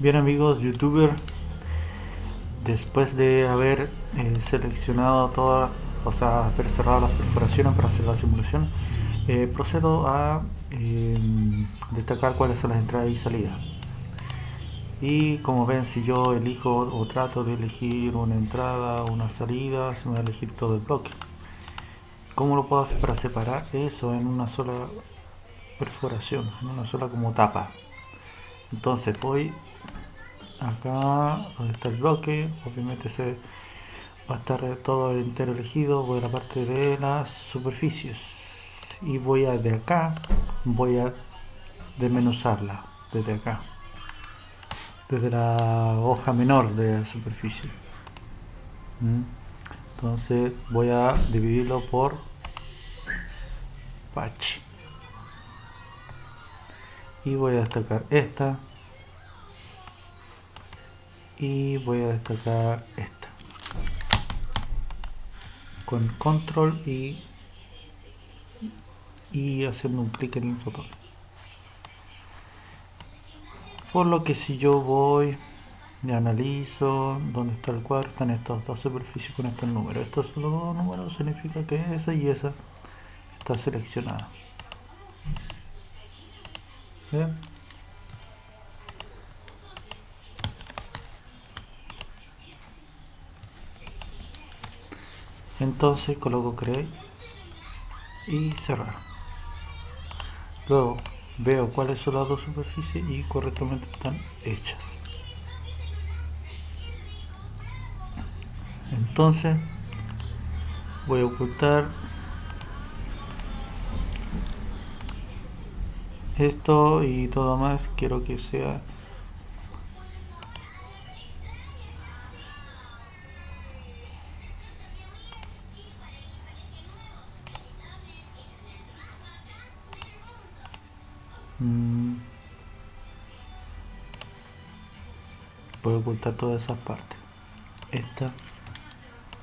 Bien amigos youtuber, después de haber eh, seleccionado todas, o sea, haber cerrado las perforaciones para hacer la simulación, eh, procedo a eh, destacar cuáles son las entradas y salidas. Y como ven, si yo elijo o trato de elegir una entrada o una salida, se me va a elegir todo el bloque. ¿Cómo lo puedo hacer para separar eso en una sola perforación, en una sola como tapa? Entonces voy acá donde está el bloque obviamente se va a estar todo entero elegido voy a la parte de las superficies. Y voy a de acá voy a desmenuzarla desde acá. Desde la hoja menor de la superficie. ¿Mm? entonces voy a dividirlo por patch y voy a destacar esta y voy a destacar esta. Con control y y haciendo un clic en el botón. Por lo que si yo voy y analizo dónde está el cuadro están estas dos superficies con estos números estos dos números significa que esa y esa está seleccionada. ¿Bien? Entonces coloco create y cerrar. Luego veo cuáles son las dos superficies y correctamente están hechas. Entonces voy a ocultar esto y todo más. Quiero que sea Puedo ocultar todas esas partes. Esta,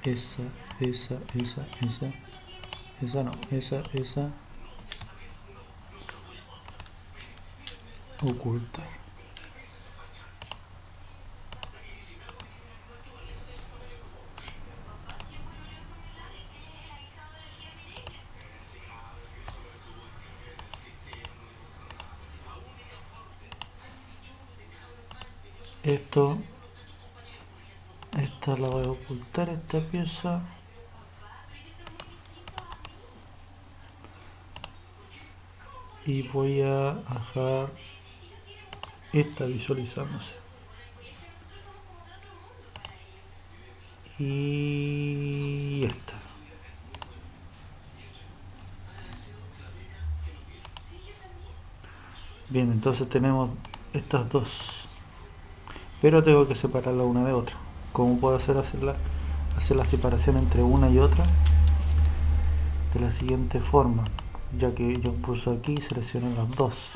esa, esa, esa, esa, esa no, esa, esa. Ocultar. Esto esta la voy a ocultar esta pieza. Y voy a dejar esta visualizándose. Y esta bien entonces tenemos estas dos pero tengo que separarla una de otra. ¿cómo puedo hacer hacerla? hacer la separación entre una y otra de la siguiente forma ya que yo pulso aquí selecciono las dos.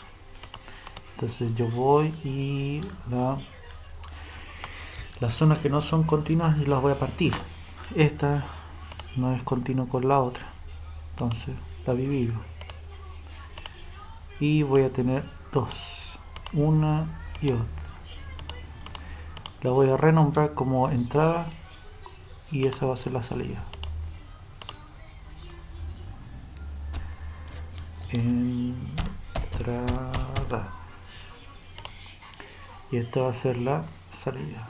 Entonces yo voy y la, las zonas que no son continuas y las voy a partir. Esta no es continua con la otra. Entonces la divido. Y voy a tener dos una y otra la voy a renombrar como entrada y esa va a ser la salida. Entrada. Y esta va a ser la salida.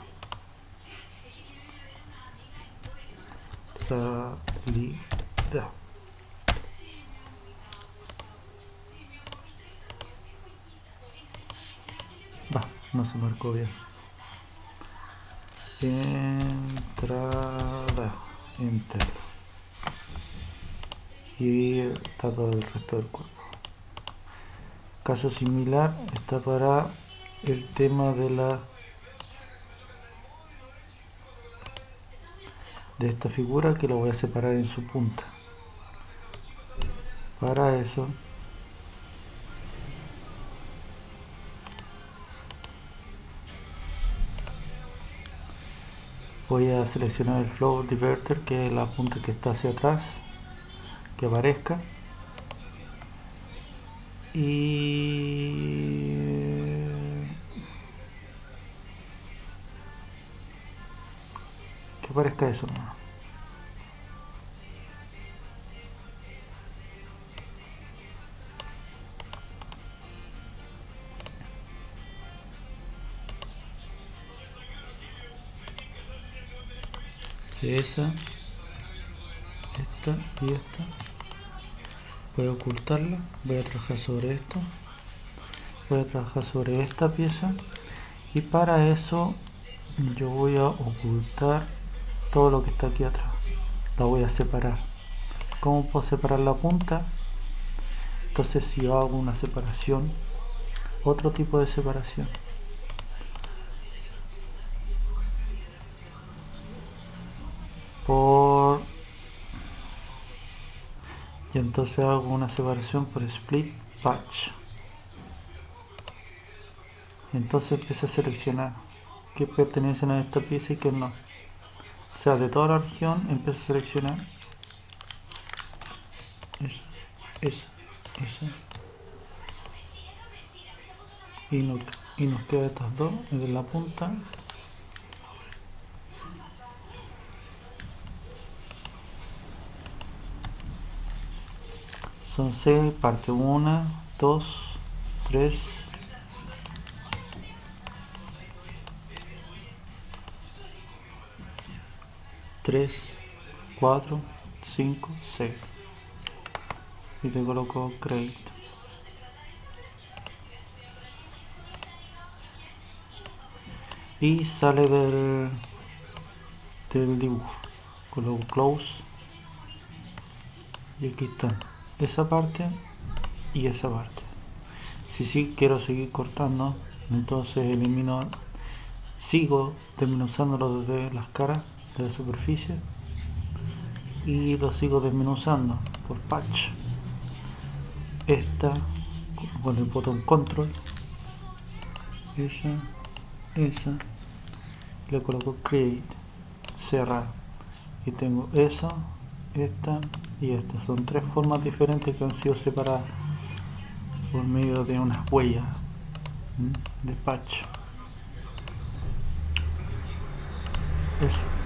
Salida. Va, no se marcó bien entrada enter. Y está todo el resto del cuerpo. Caso similar está para el tema de la de esta figura que lo voy a separar en su punta. Para eso voy a seleccionar el flow diverter que es la punta que está hacia atrás que aparezca. Y eh, que aparezca eso esa esta y esta. Voy a ocultarla voy a trabajar sobre esto. Voy a trabajar sobre esta pieza. Y para eso yo voy a ocultar todo lo que está aquí atrás. La voy a separar. ¿cómo puedo separar la punta? entonces si yo hago una separación otro tipo de separación por y entonces hago una separación por split patch entonces empiezo a seleccionar que pertenecen a esta pieza y que no. O sea de toda la región empiezo a seleccionar esa, esa, esa. Y, no, y nos queda estas dos de la punta son 6 parte 1 2 3 3 4 5 6 y te coloco crédito. Y sale del del dibujo. Coloco close. Y aquí está esa parte y esa parte. Si sí quiero seguir cortando entonces elimino sigo desmenuzándolo desde las caras de la superficie y lo sigo desmenuzando por patch. Esta con el botón control esa esa le coloco create cerrar y tengo esa esta y esta son tres formas diferentes que han sido separadas por medio de unas huellas de patch eso